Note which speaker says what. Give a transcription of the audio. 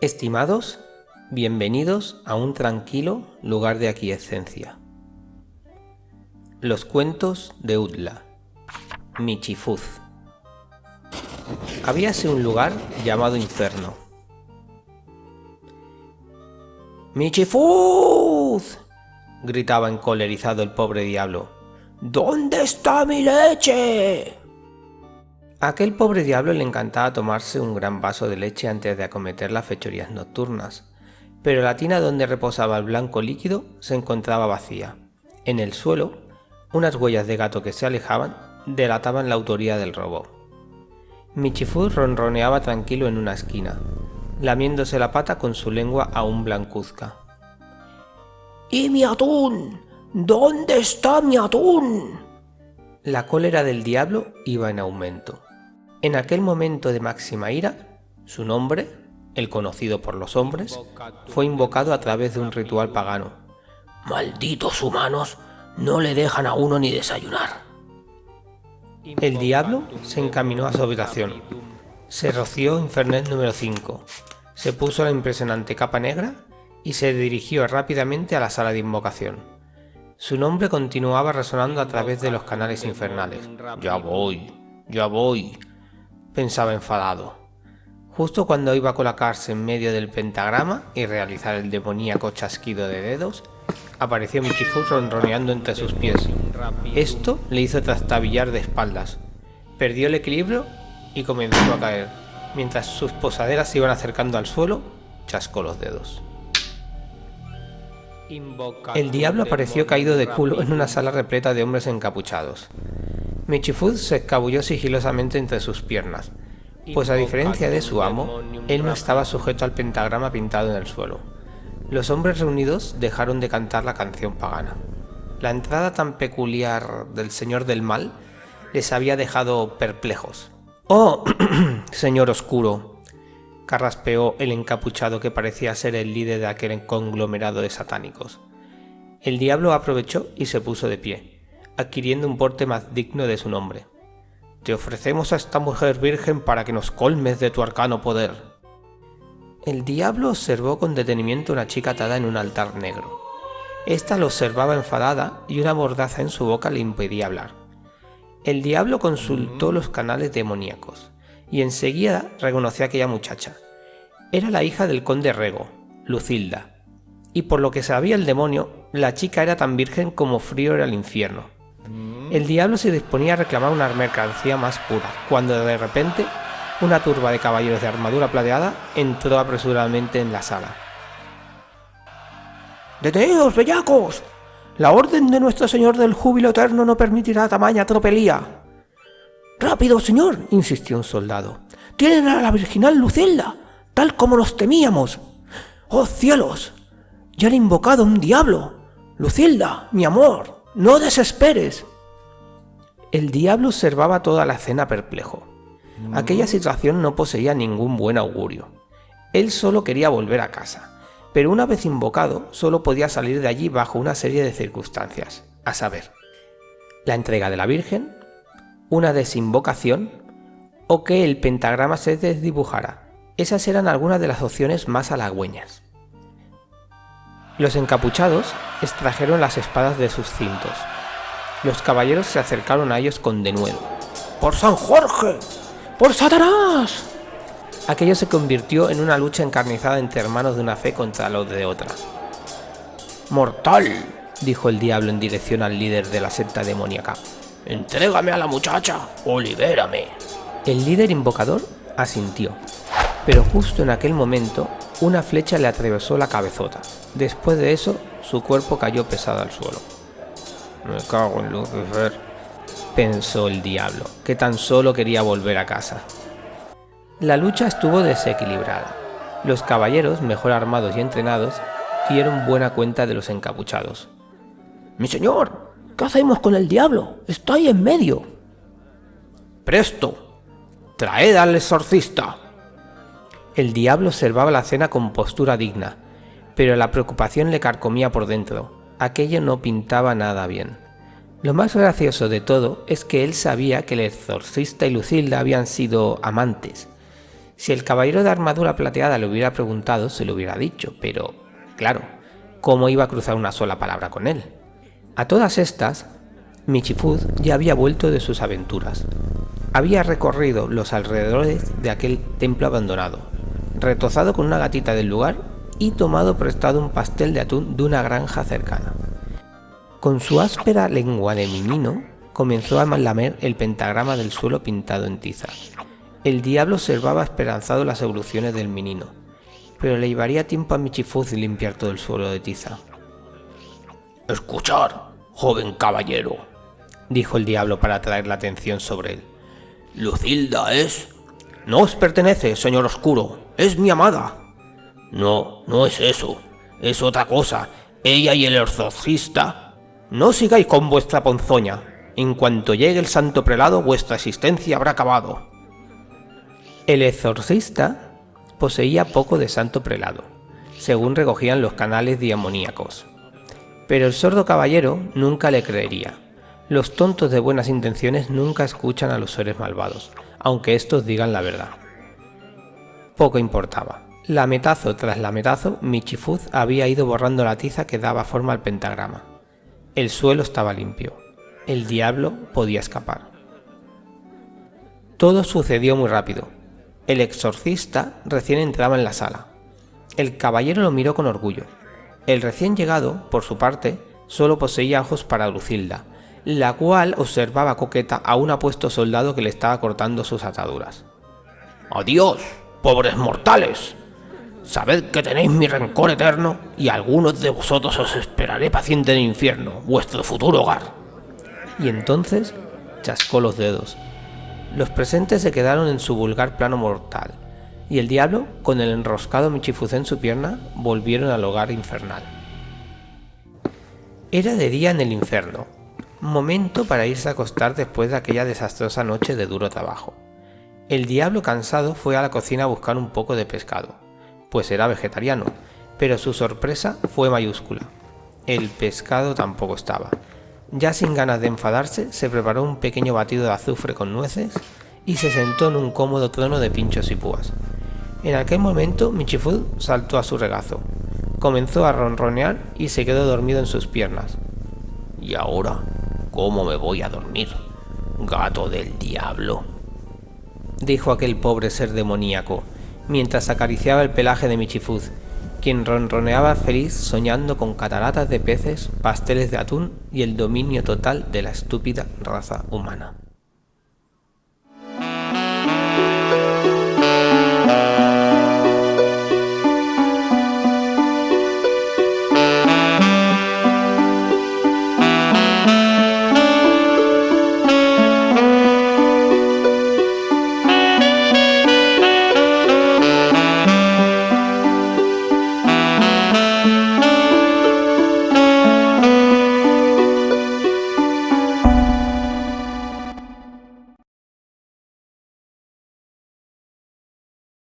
Speaker 1: Estimados, bienvenidos a un tranquilo lugar de aquiescencia. Los cuentos de Utla. Michifuz. Habíase un lugar llamado Inferno. ¡Michifuz! gritaba encolerizado el pobre diablo. ¿Dónde está mi leche? A aquel pobre diablo le encantaba tomarse un gran vaso de leche antes de acometer las fechorías nocturnas, pero la tina donde reposaba el blanco líquido se encontraba vacía. En el suelo, unas huellas de gato que se alejaban delataban la autoría del robo. Michifuz ronroneaba tranquilo en una esquina, lamiéndose la pata con su lengua aún blancuzca. ¡Y mi atún! ¿Dónde está mi atún? La cólera del diablo iba en aumento. En aquel momento de máxima ira, su nombre, el conocido por los hombres, fue invocado a través de un ritual pagano. ¡Malditos humanos! No le dejan a uno ni desayunar. El diablo se encaminó a su habitación. Se roció Infernet número 5. Se puso la impresionante capa negra y se dirigió rápidamente a la sala de invocación. Su nombre continuaba resonando a través de los canales infernales. Ya voy, ya voy, pensaba enfadado. Justo cuando iba a colocarse en medio del pentagrama y realizar el demoníaco chasquido de dedos, apareció Michifuz ronroneando entre sus pies. Esto le hizo trastabillar de espaldas. Perdió el equilibrio y comenzó a caer. Mientras sus posaderas se iban acercando al suelo, chascó los dedos. El diablo apareció caído de culo en una sala repleta de hombres encapuchados. Michifuz se escabulló sigilosamente entre sus piernas, pues a diferencia de su amo, él no estaba sujeto al pentagrama pintado en el suelo. Los hombres reunidos dejaron de cantar la canción pagana. La entrada tan peculiar del Señor del Mal les había dejado perplejos. ¡Oh, señor oscuro! carraspeó el encapuchado que parecía ser el líder de aquel conglomerado de satánicos. El diablo aprovechó y se puso de pie adquiriendo un porte más digno de su nombre. Te ofrecemos a esta mujer virgen para que nos colmes de tu arcano poder. El diablo observó con detenimiento una chica atada en un altar negro. Esta lo observaba enfadada y una mordaza en su boca le impedía hablar. El diablo consultó los canales demoníacos y enseguida reconoció a aquella muchacha. Era la hija del conde Rego, Lucilda, y por lo que sabía el demonio, la chica era tan virgen como frío era el infierno. El diablo se disponía a reclamar una mercancía más pura, cuando de repente una turba de caballeros de armadura plateada entró apresuradamente en la sala. ¡Deteneos, bellacos! La orden de nuestro señor del júbilo eterno no permitirá tamaña tropelía. ¡Rápido, señor! insistió un soldado. ¡Tienen a la virginal Lucilda, tal como nos temíamos! ¡Oh cielos! ¡Ya han invocado un diablo! Lucilda, mi amor, no desesperes. El diablo observaba toda la escena perplejo. Aquella situación no poseía ningún buen augurio. Él solo quería volver a casa, pero una vez invocado solo podía salir de allí bajo una serie de circunstancias, a saber, la entrega de la Virgen, una desinvocación o que el pentagrama se desdibujara. Esas eran algunas de las opciones más halagüeñas. Los encapuchados extrajeron las espadas de sus cintos, los caballeros se acercaron a ellos con denuedo. ¡Por San Jorge! ¡Por Satanás! Aquello se convirtió en una lucha encarnizada entre hermanos de una fe contra los de otra. ¡Mortal! dijo el diablo en dirección al líder de la secta demoníaca. ¡Entrégame a la muchacha o libérame! El líder invocador asintió, pero justo en aquel momento una flecha le atravesó la cabezota. Después de eso, su cuerpo cayó pesado al suelo. Me cago en Lucifer, pensó el diablo, que tan solo quería volver a casa. La lucha estuvo desequilibrada. Los caballeros, mejor armados y entrenados, dieron buena cuenta de los encapuchados. ¡Mi señor! ¿Qué hacemos con el diablo? ¡Está ahí en medio! ¡Presto! ¡Traed al exorcista! El diablo observaba la cena con postura digna, pero la preocupación le carcomía por dentro aquello no pintaba nada bien. Lo más gracioso de todo es que él sabía que el exorcista y Lucilda habían sido amantes. Si el caballero de armadura plateada le hubiera preguntado, se lo hubiera dicho, pero, claro, ¿cómo iba a cruzar una sola palabra con él? A todas estas, Michifuz ya había vuelto de sus aventuras. Había recorrido los alrededores de aquel templo abandonado, retozado con una gatita del lugar y tomado prestado un pastel de atún de una granja cercana. Con su áspera lengua de menino, comenzó a lamer el pentagrama del suelo pintado en tiza. El diablo observaba esperanzado las evoluciones del menino, pero le llevaría tiempo a Michifuz limpiar todo el suelo de tiza.
Speaker 2: Escuchar, joven caballero, dijo el diablo para atraer la atención sobre él. Lucilda es...
Speaker 1: No os pertenece, señor oscuro, es mi amada.
Speaker 2: No, no es eso, es otra cosa. Ella y el exorcista...
Speaker 1: No sigáis con vuestra ponzoña. En cuanto llegue el santo prelado, vuestra existencia habrá acabado. El exorcista poseía poco de santo prelado, según recogían los canales diamoníacos. Pero el sordo caballero nunca le creería. Los tontos de buenas intenciones nunca escuchan a los seres malvados, aunque estos digan la verdad. Poco importaba. Lametazo tras lametazo, Michifuz había ido borrando la tiza que daba forma al pentagrama. El suelo estaba limpio. El diablo podía escapar. Todo sucedió muy rápido. El exorcista recién entraba en la sala. El caballero lo miró con orgullo. El recién llegado, por su parte, solo poseía ojos para Lucilda, la cual observaba coqueta a un apuesto soldado que le estaba cortando sus ataduras.
Speaker 2: ¡Adiós, pobres mortales! Sabed que tenéis mi rencor eterno y algunos de vosotros os esperaré paciente en el infierno, vuestro futuro hogar.
Speaker 1: Y entonces chascó los dedos. Los presentes se quedaron en su vulgar plano mortal, y el diablo, con el enroscado michifuz en su pierna, volvieron al hogar infernal. Era de día en el infierno, momento para irse a acostar después de aquella desastrosa noche de duro trabajo. El diablo cansado fue a la cocina a buscar un poco de pescado, pues era vegetariano, pero su sorpresa fue mayúscula. El pescado tampoco estaba. Ya sin ganas de enfadarse, se preparó un pequeño batido de azufre con nueces y se sentó en un cómodo trono de pinchos y púas. En aquel momento Michifud saltó a su regazo, comenzó a ronronear y se quedó dormido en sus piernas.
Speaker 2: ¿Y ahora? ¿Cómo me voy a dormir? Gato del diablo.
Speaker 1: Dijo aquel pobre ser demoníaco, mientras acariciaba el pelaje de Michifuz, quien ronroneaba feliz soñando con cataratas de peces, pasteles de atún y el dominio total de la estúpida raza humana.